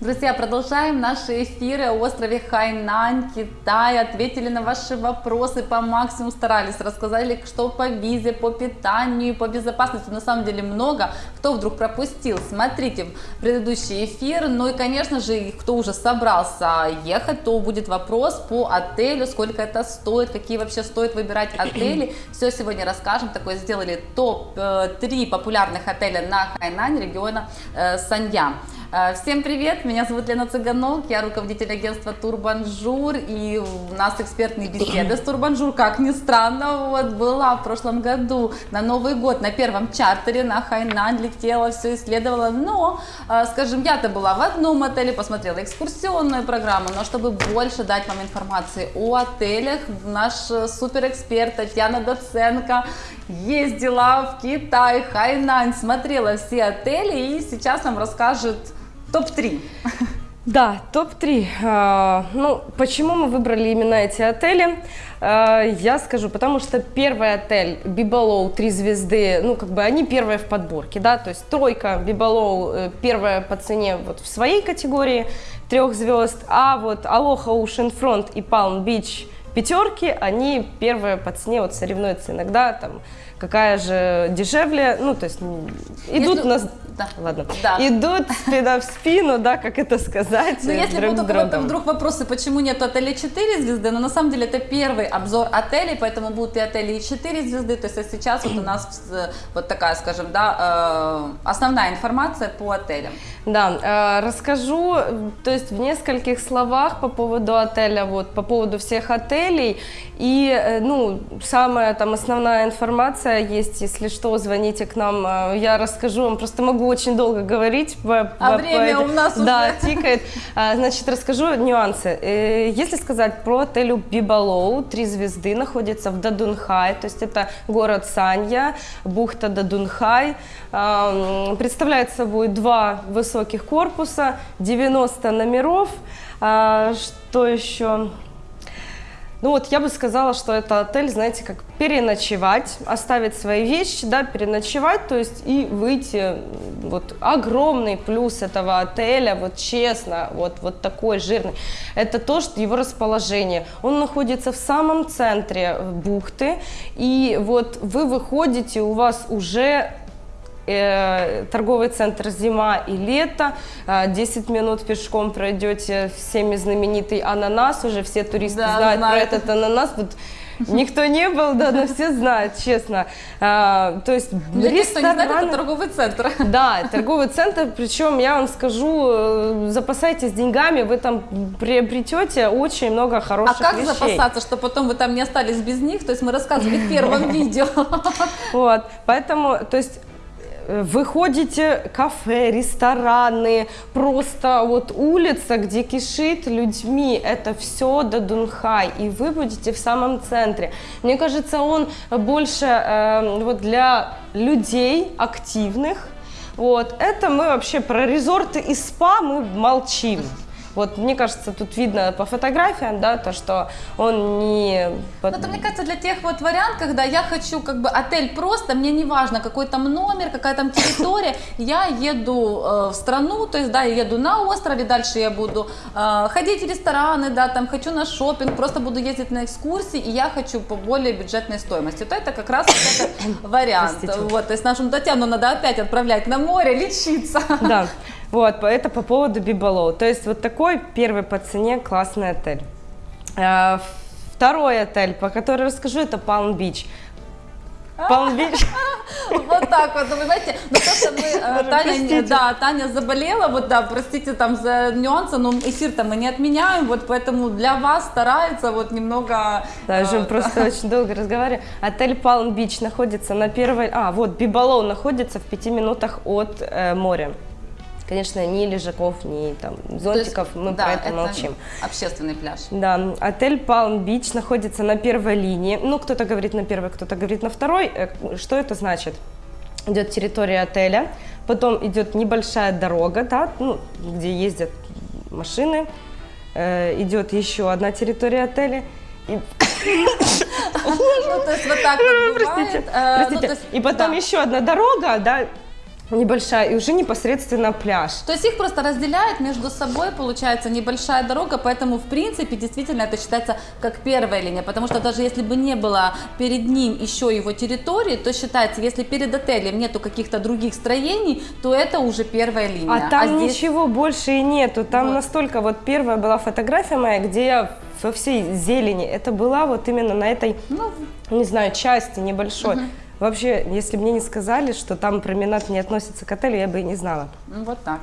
Друзья, продолжаем наши эфиры о острове Хайнань, Китай. Ответили на ваши вопросы по максимуму, старались, рассказали, что по визе, по питанию, по безопасности. На самом деле много. Кто вдруг пропустил, смотрите предыдущий эфир. Ну и, конечно же, кто уже собрался ехать, то будет вопрос по отелю, сколько это стоит, какие вообще стоит выбирать отели. Все сегодня расскажем. Такое сделали топ-3 популярных отеля на Хайнань региона э, Санья. Э, всем привет, меня зовут Лена Цыганок, я руководитель агентства Турбанжур, и у нас экспертные беседы с Турбанжур, как ни странно, вот была в прошлом году на Новый год на первом чартере на Хайнань, летела, все исследовала, но, э, скажем, я-то была в одном отеле, посмотрела экскурсионную программу, но чтобы больше дать вам информации о отелях, наш э, суперэксперт Татьяна Доценко ездила в Китай, Хайнань, смотрела все отели и сейчас нам расскажет Топ-3. Да, топ-3. А, ну, почему мы выбрали именно эти отели? А, я скажу, потому что первый отель Бибалоу, три звезды, ну, как бы они первые в подборке, да, то есть тройка Бибалоу э, первая по цене вот в своей категории трех звезд, а вот Алоха Ocean Front и Palm Beach пятерки, они первые по цене вот соревнуются иногда там какая же дешевле, ну, то есть идут если, нас, да. ладно, да. идут спина в спину, да, как это сказать, Но если друг будут другом. вдруг вопросы, почему нет отеля 4 звезды, но на самом деле это первый обзор отелей, поэтому будут и отели и 4 звезды, то есть сейчас вот у нас вот такая, скажем, да, э, основная информация по отелям. Да, э, расскажу, то есть в нескольких словах по поводу отеля, вот, по поводу всех отелей, и, э, ну, самая там основная информация, есть, если что, звоните к нам, я расскажу вам, просто могу очень долго говорить. А время у нас Да, уже. тикает. А, значит, расскажу нюансы. Э, если сказать про отель Бибалоу, три звезды, находится в Дадунхай, то есть это город Санья, бухта Дадунхай, представляет собой два высоких корпуса, 90 номеров, что еще... Ну вот я бы сказала, что это отель, знаете, как переночевать, оставить свои вещи, да, переночевать, то есть и выйти. Вот огромный плюс этого отеля, вот честно, вот, вот такой жирный, это то, что его расположение. Он находится в самом центре бухты, и вот вы выходите, у вас уже э, торговый центр «Зима» и «Лето». 10 минут пешком пройдете всеми знаменитый ананас. Уже все туристы да, знают, знают про этот ананас. Вот Никто не был, да, но все знают, честно. А, то есть Для ресторан... не знает, это торговый центр. Да, торговый центр, причем я вам скажу, э, запасайтесь деньгами, вы там приобретете очень много хороших А как вещей. запасаться, чтобы потом вы там не остались без них? То есть мы рассказывали в первом видео. Вот, поэтому, то есть вы ходите кафе, рестораны, просто вот улица, где кишит людьми, это все Дадунхай, и вы будете в самом центре. Мне кажется, он больше э, вот для людей активных, вот, это мы вообще про резорты и спа мы молчим. Вот мне кажется, тут видно по фотографиям, да, то, что он не... Ну, это, мне кажется, для тех вот вариант, когда я хочу как бы отель просто, мне не важно, какой там номер, какая там территория, я еду э, в страну, то есть, да, я еду на острове, дальше я буду э, ходить в рестораны, да, там хочу на шопинг, просто буду ездить на экскурсии, и я хочу по более бюджетной стоимости. То это как раз вот этот вариант. Вот, то есть нашу Татьяну надо опять отправлять на море, лечиться. Да. Вот, это по поводу Бибалоу. То есть вот такой первый по цене классный отель. А, второй отель, по которому расскажу, это Palm Beach. Palm Beach. Вот так вот, вы знаете, ну то, что мы, э, Таня, да, Таня заболела, вот да, простите там за нюансы, но эфир-то мы не отменяем, вот поэтому для вас старается вот немного... Да, уже э, просто очень долго разговариваю. Отель Palm Beach находится на первой, а, вот, Бибалоу находится в пяти минутах от э, моря. Конечно, ни лежаков, ни там зонтиков, есть, мы да, про это, это молчим. общественный пляж. Да, отель Palm Beach находится на первой линии. Ну, кто-то говорит на первой, кто-то говорит на второй. Э, что это значит? Идет территория отеля, потом идет небольшая дорога, да, ну, где ездят машины, э, идет еще одна территория отеля. И... Ну, то есть вот так вот бывает. Простите, э, ну, простите. И потом еще одна дорога, да, небольшая, и уже непосредственно пляж. То есть их просто разделяет между собой, получается небольшая дорога, поэтому в принципе действительно это считается как первая линия, потому что даже если бы не было перед ним еще его территории, то считается, если перед отелем нету каких-то других строений, то это уже первая линия. А там здесь- ничего больше и нету. Там Вот. настолько вот первая была фотография моя, где я во всей зелени. Это была вот именно на этой, Ну, не знаю, части небольшой. Вообще, если бы мне не сказали, что там променад не относится к отелю, я бы и не знала. ну, вот так.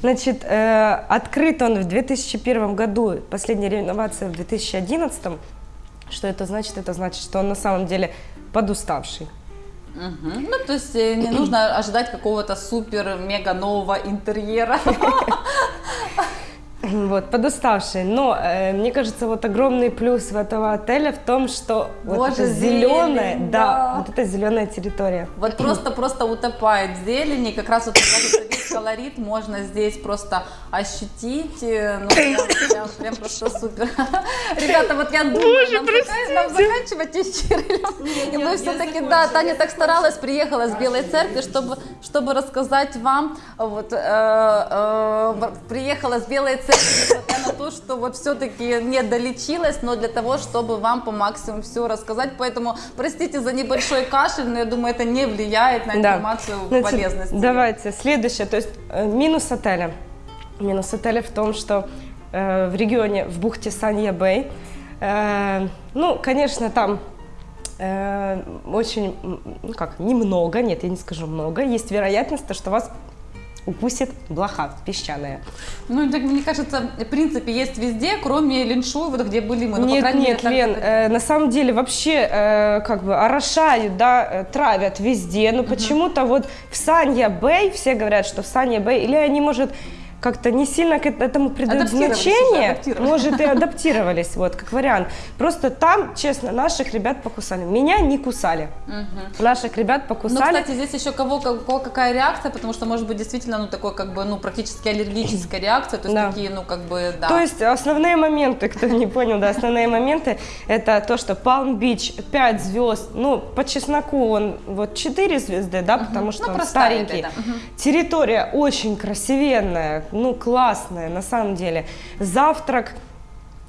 Значит, э, открыт он в 2001 году, последняя реновация в 2011. Что это значит? Это значит, что он на самом деле подуставший. Мгм. Ну, то есть э, не нужно ожидать какого-то супер-мега нового интерьера. Вот, подуставший. Но э, мне кажется, вот огромный плюс в этого отеля в том, что вот Боже, эта зеленая, зелень, да, да. вот эта зеленая территория. Вот просто-просто утопает в зелени, как раз вот колорит можно здесь просто ощутить, э, ну прям, прям, прям просто супер. Ребята, вот я думаю, нам, зака- нам заканчивать эфир, или мы все-таки, да, Таня так старалась, приехала с Белой Церкви, чтобы, чтобы рассказать вам, вот, э, э, приехала с Белой Церкви, несмотря на то, что вот все-таки не долечилась, но для того, чтобы вам по максимуму все рассказать, поэтому простите за небольшой кашель, но я думаю, это не влияет на Да. информацию Значит, полезности. Давайте, следующее, то есть э, минус отеля. Минус отеля в том, что э, в регионе, в бухте Санья-Бэй, э, ну, конечно, там э, очень, ну как, немного, нет, я не скажу много, есть вероятность, то, что вас укусит блоха песчаная. Ну, так, мне кажется, в принципе, есть везде, кроме Линшуй, вот где были мы. Ну, по нет, мере, нет, так Лен, э, на самом деле вообще э, как бы орошают, да, э, травят везде, но почему-то вот в Санья-Бэй все говорят, что в Санья-Бэй, или они, может, как-то не сильно к этому придают значение, может, и адаптировались, вот, как вариант. Просто там, честно, наших ребят покусали. Меня не кусали. Наших ребят Ну, покусали. кстати, здесь еще кого, кого какая реакция, потому что может быть действительно, ну, такой, как бы, ну, практически аллергическая реакция, то есть Да. такие, ну, как бы, да. То есть основные моменты, кто не понял, да, основные моменты, это то, что Palm Beach 5 звезд, ну, по чесноку он вот 4 звезды, да, потому что Ну, он простая старенький. Территория очень красивенная, ну, классная на самом деле. Завтрак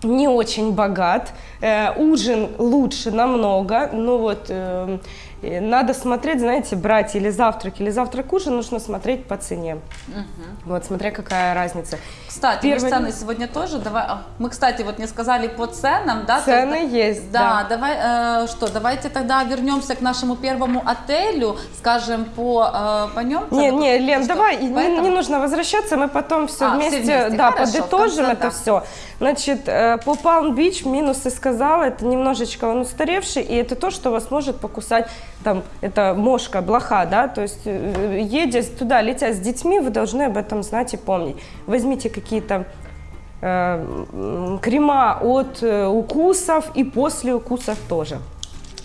не очень богат, э, ужин лучше намного, ну вот э, э, надо смотреть, знаете, брать или завтрак, или завтрак-ужин, нужно смотреть по цене. Вот, смотря какая разница. Кстати, Первый- цены сегодня тоже, давай, а, мы, кстати, вот не сказали по ценам, да? Цены есть, есть, Да, да. давай, э, что, давайте тогда вернемся к нашему первому отелю, скажем, по, э, по нем. Не, не, Лен, Что, давай, не, поэтому? не нужно возвращаться, мы потом все А, вместе, вместе, да, хорошо, подытожим конце, это да. все. Значит, э, по Palm Beach минусы сказала, это немножечко он устаревший, и это то, что вас может покусать, там, это мошка, блоха, да, то есть э, едя туда, летя с детьми, вы должны об этом знать и помнить. Возьмите какие-то э, крема от э, укусов и после укусов тоже.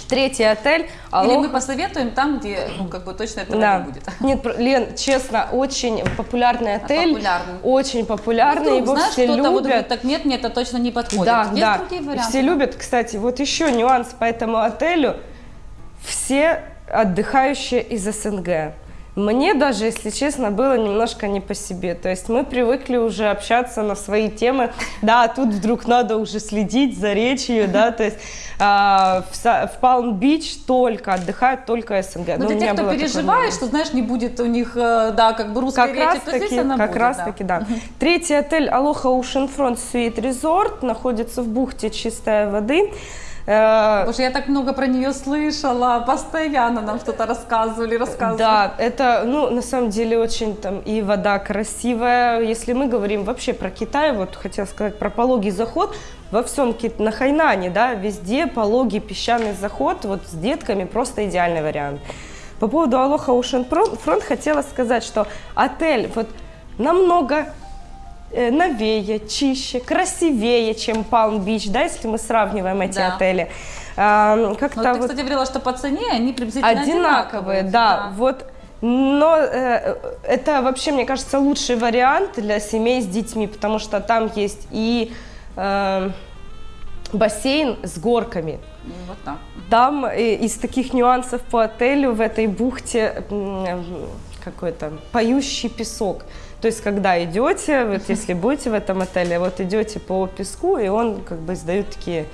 Третий отель. Или Алоха. мы посоветуем там, где, ну, как бы точно этого Да. не будет. Нет, Лен, честно, очень популярный отель. популярный. Очень популярный, Вдруг, его знаешь, все кто-то вот любят. говорит, так нет, мне это точно не подходит. да, Есть да. другие варианты? Все любят, кстати, вот еще нюанс по этому отелю. Все отдыхающие из СНГ. Мне даже, если честно, было немножко не по себе. То есть мы привыкли уже общаться на свои темы. Да, тут вдруг надо уже следить за речью, да, то есть а, в, в Палм-Бич только отдыхают только СНГ. Но Ну, у для тех, кто переживает, что, знаешь, не будет у них, э, да, как бы русской Как речи, раз то здесь таки, она как будет, раз да. таки, да. Третий отель Алоха Oceanfront Suite Resort находится в бухте чистой воды. Э, Боже, я так много про нее слышала, постоянно нам что-то рассказывали, рассказывали. Да, это, ну, на самом деле очень там и вода красивая. Если мы говорим вообще про Китай, вот хотела сказать про пологий заход, во всем Кит- на Хайнане, да, везде пологий песчаный заход, вот с детками просто идеальный вариант. По поводу Алоха Ocean Front хотела сказать, что отель вот намного новее, чище, красивее, чем Palm Beach, да, если мы сравниваем эти Да. отели. А, Как-то ты, вот кстати, говорила, что по цене они приблизительно одинаковые, да, вот. Но э, это вообще, мне кажется, лучший вариант для семей с детьми, потому что там есть и э, бассейн с горками. Вот так. Там э, из таких нюансов по отелю в этой бухте, м, какой-то поющий песок. То есть, когда идете, вот если будете в этом отеле, вот идете по песку, и он как бы издает такие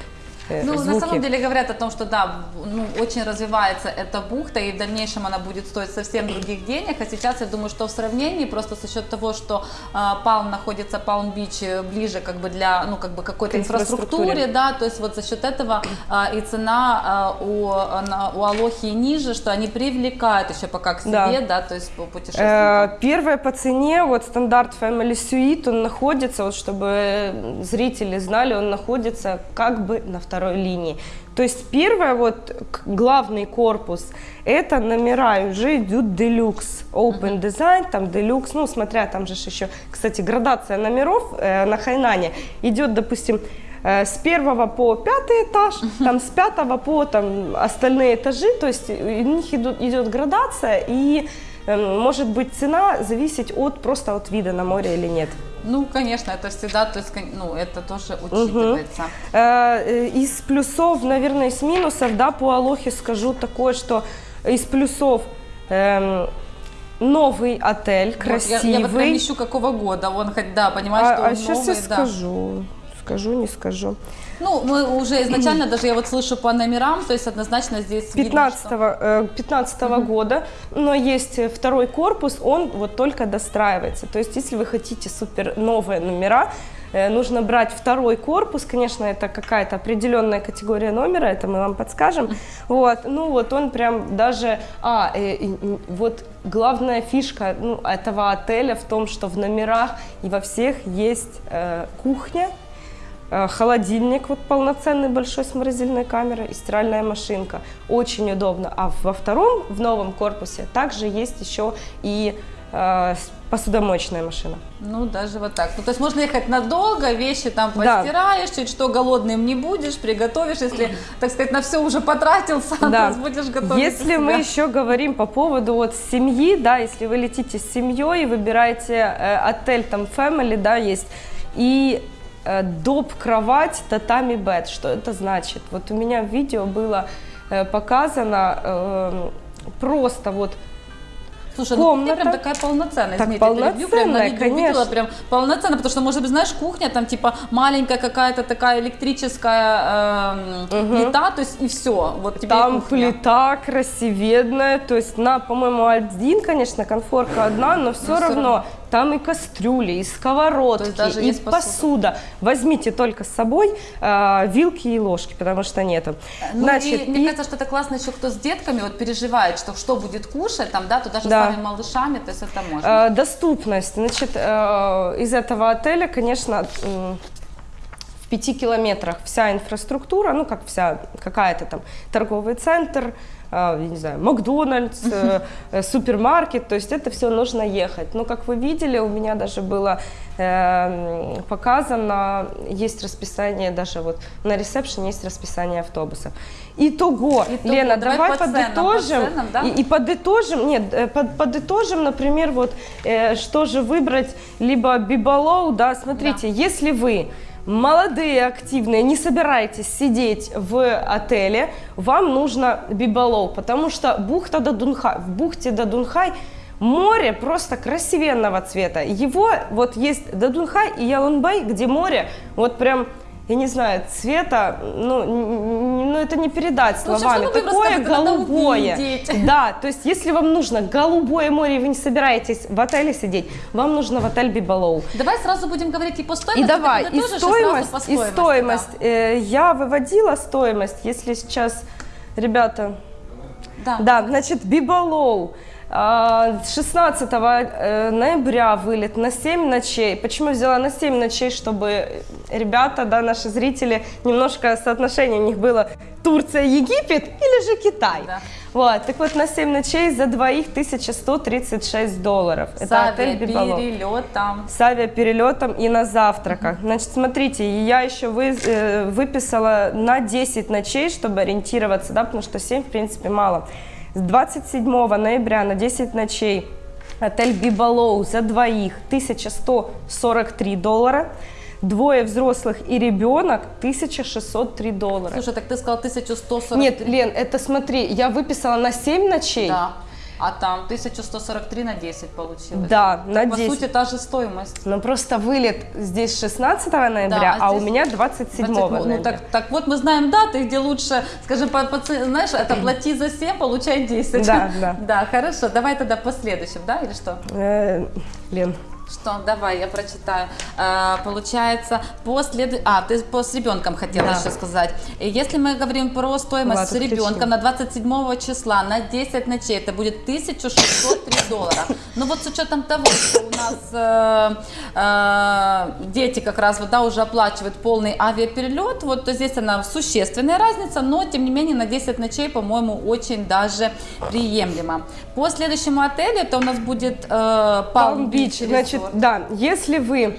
Ну, звуки. на самом деле говорят о том, что да, ну, очень развивается эта бухта, и в дальнейшем она будет стоить совсем других денег. А сейчас я думаю, что в сравнении, просто за счет того, что а, Палм находится, Палм-Бич э, ближе как бы для, ну, как бы какой-то инфраструктуре. инфраструктуре, да, то есть вот за счет этого а, и цена а, у, на- у Алохи ниже, что они привлекают еще пока к себе, Да. да, то есть по путешественникам. Э, Первое по цене, вот стандарт Family Suite, он находится, вот чтобы зрители знали, он находится как бы на второй линии. То есть первое, вот главный корпус, это номера уже идут делюкс, open design, там делюкс, ну смотря, там же еще, кстати, градация номеров э, на Хайнане идет, допустим, э, с первого по пятый этаж, там с пятого по там остальные этажи, то есть у них идут, идет градация и эм, может быть цена зависеть от просто от вида на море или нет. Ну, конечно, это всегда, то есть, ну, это тоже учитывается. Э, Из плюсов, наверное, из минусов, да, по Алохе скажу такое, что из плюсов эм, новый отель, Вот, я- красивый. Я, вот прям ищу какого года, он хоть, да, понимаешь, что а он сейчас я да. скажу, скажу, не скажу. Ну, мы уже изначально, даже я вот слышу по номерам, то есть однозначно здесь видно, 15, что- э, 15 года, но есть э, второй корпус, он вот только достраивается. То есть, если вы хотите супер новые номера, э, нужно брать второй корпус, конечно, это какая-то определенная категория номера, это мы вам подскажем. Вот, ну вот он прям даже, а, э, м, вот главная фишка ну, этого отеля в том, что в номерах и во всех есть э, кухня, Э, холодильник вот полноценный большой с морозильной камерой и стиральная машинка. Очень удобно. А во втором, в новом корпусе, также есть еще и э, посудомоечная машина. Ну, даже вот так. Ну, то есть можно ехать надолго, вещи там Да. постираешь, чуть что голодным не будешь, приготовишь, если, так сказать, на все уже потратился, Да. будешь готовить Если мы еще говорим по поводу вот семьи, да, если вы летите с семьей, выбираете э, отель, там family, да, есть, и э, доп кровать татами бед. Что это значит? Вот у меня в видео было э, показано э, просто вот Слушай, ну комната. прям такая полноценная, Так извините, я перебью, прям на полноценная, видео видела, конечно. прям полноценная, потому что, может быть, знаешь, кухня там типа маленькая какая-то такая электрическая эм, плита, то есть и все, вот тебе Там кухня. плита красиведная, то есть на, по-моему, один, конечно, конфорка одна, но все всё равно равно. Там и кастрюли, и сковородки, даже и посуда. посуда. Возьмите только с собой э, вилки и ложки, потому что нету. Ну, Значит, и, мне и- кажется, что это классно еще, кто с детками вот переживает, что что будет кушать, там, да, то даже Да. с самыми малышами, то есть это можно. Э, доступность. Значит, э, из этого отеля, конечно, в пяти километрах вся инфраструктура, ну как вся, какая-то там торговый центр, э, я не знаю, Макдональдс, э, э, супермаркет, то есть это все нужно ехать. Но как вы видели, у меня даже было э, показано, есть расписание, даже вот на ресепшене есть расписание автобусов. Итого, Итого, Лена, давай давай, по ценам, по подытожим. ценам, да? И- и подытожим, нет, под- подытожим, например, вот э, что же выбрать, либо бибалоу, да, смотрите, если вы молодые, активные, не собираетесь сидеть в отеле, вам нужно бибалоу, потому что бухта Дадунхай, в бухте Дадунхай море просто красивенного цвета. Его вот есть Дадунхай и Ялунбай, где море вот прям я не знаю, цвета, ну, ну это не передать Ну, вообще, словами. вы Такое голубое. Да, то есть если вам нужно голубое море, и вы не собираетесь в отеле сидеть, вам нужно в отель Бибалоу. Давай сразу будем говорить и по И стоимости. давай, ты и подытожишь, сразу стоимость, и стоимость. да. Э, я выводила стоимость, если сейчас, ребята, Да. да, значит, Бибалоу. А, с 16 э, ноября вылет на 7 ночей. Почему взяла на 7 ночей, чтобы ребята, да, наши зрители, немножко соотношение у них было Турция, Египет или же Китай. Да. Вот, так вот на 7 ночей за двоих 1136 долларов. С Это отель Бибалоу авиаперелетом. с авиаперелетом и на завтраках. Значит, смотрите, я еще вы, э, выписала на 10 ночей, чтобы ориентироваться, да, потому что 7, в принципе, мало. С 27 ноября на 10 ночей отель Бибалоу за двоих 1143 доллара. Двое взрослых и ребенок 1603 доллара. Слушай, так ты сказал 1140. Нет, Лен, это смотри, я выписала на 7 ночей. Да. А там 1143 на 10 получилось. Да, на По 10. сути, та же стоимость. Но просто вылет здесь 16 ноября, Да, а а, у меня 27 27. ноября. Ну так, так вот мы знаем даты, где лучше, скажем, по, по знаешь, это плати за 7, получай 10. Да, да. Да, хорошо. Давай тогда по следующим, да, или что? Э, Лен, Что, давай, я прочитаю. Э, получается, по след... А, ты по с ребенком хотела Да. еще сказать. Если мы говорим про стоимость Ладно, с ребенком на 27 числа на 10 ночей, это будет 1603 доллара. Но вот с учетом того, что у нас э, э, дети как раз вот, да, уже оплачивают полный авиаперелет, вот то здесь она существенная разница, но тем не менее на 10 ночей, по-моему, очень даже приемлемо. По следующему отелю это у нас будет э, Palm Palm Beach Beach, значит. Да, если вы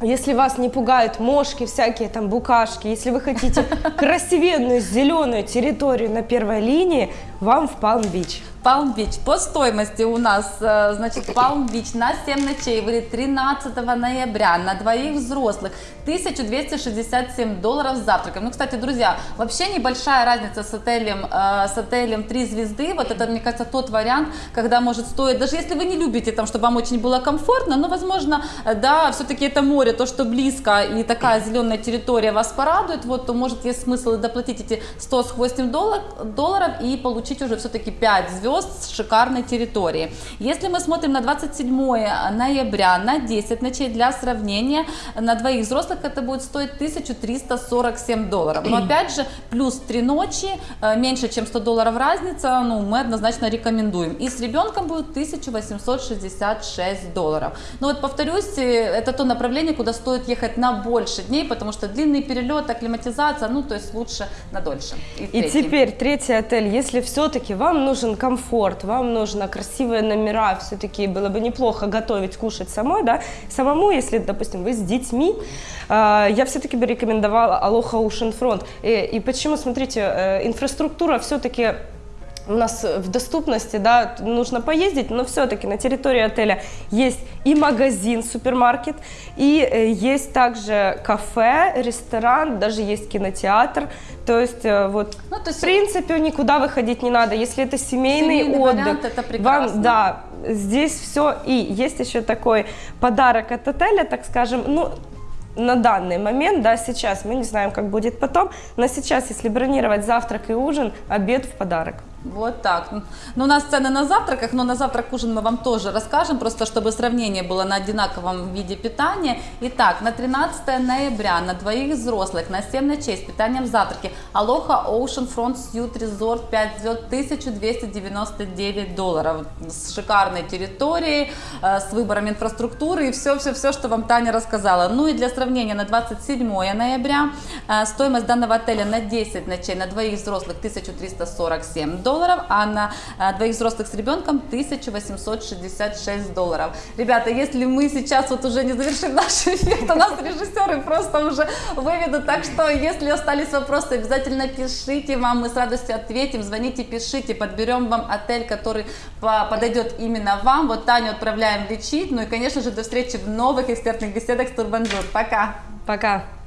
если вас не пугают мошки, всякие там букашки, если вы хотите красивенную зеленую территорию на первой линии, вам в Палм-Бич. Beach. По стоимости у нас, э, значит, Beach на 7 ночей выйдет 13 ноября на двоих взрослых 1267 долларов с завтраком. Ну, кстати, друзья, вообще небольшая разница с отелем, э, с отелем 3 звезды. Вот это, мне кажется, тот вариант, когда может стоить, даже если вы не любите там, чтобы вам очень было комфортно, но, возможно, э, да, все-таки это море, то, что близко и такая зеленая территория вас порадует, вот, то может есть смысл доплатить эти 100 с хвостем доллар- долларов и получить уже все-таки 5 звезд с шикарной территории. Если мы смотрим на 27 ноября на 10 ночей для сравнения, на двоих взрослых это будет стоить 1347 долларов. Но опять же, плюс 3 ночи, э, меньше чем 100 долларов разница, ну, мы однозначно рекомендуем. И с ребенком будет 1866 долларов. Но вот повторюсь, э, это то направление, куда стоит ехать на больше дней, потому что длинный перелет, акклиматизация, ну, то есть лучше на дольше. И третий. теперь третий отель. Если все-таки вам нужен комфорт, вам нужно красивые номера, все-таки было бы неплохо готовить, кушать самой, да, самому, если, допустим, вы с детьми, э, я все-таки бы рекомендовала Aloha Ocean Front. И, и почему, смотрите, э, инфраструктура все-таки у нас в доступности, да, нужно поездить, но все-таки на территории отеля есть и магазин, супермаркет, и э, есть также кафе, ресторан, даже есть кинотеатр. То есть э, вот, Ну, то есть- в принципе, никуда выходить не надо. Если это семейный, Семейный отдых, вариант, это прекрасно. вам, да, здесь все. И есть еще такой подарок от отеля, так скажем, ну, на данный момент, да, сейчас, мы не знаем, как будет потом, но сейчас, если бронировать завтрак и ужин, обед в подарок. Вот так. Ну, у нас цены на завтраках, но на завтрак ужин мы вам тоже расскажем, просто чтобы сравнение было на одинаковом виде питания. Итак, на 13 ноября на двоих взрослых на 7 ночей с питанием завтраки Aloha Ocean Front Suite Resort 5 звезд 1299 долларов с шикарной территорией, э, с выбором инфраструктуры и все-все-все, что вам Таня рассказала. Ну и для сравнения на 27 ноября э, стоимость данного отеля на 10 ночей на двоих взрослых 1347 долларов, а на э, двоих взрослых с ребенком 1866 долларов. Ребята, если мы сейчас вот уже не завершим наш эфир, то нас режиссеры просто уже выведут. Так что, если остались вопросы, обязательно пишите вам, мы с радостью ответим. Звоните, пишите, подберем вам отель, который по- подойдет именно вам. Вот Таню отправляем лечить. Ну и, конечно же, до встречи в новых экспертных беседах с Турбанжур. Пока! Пока!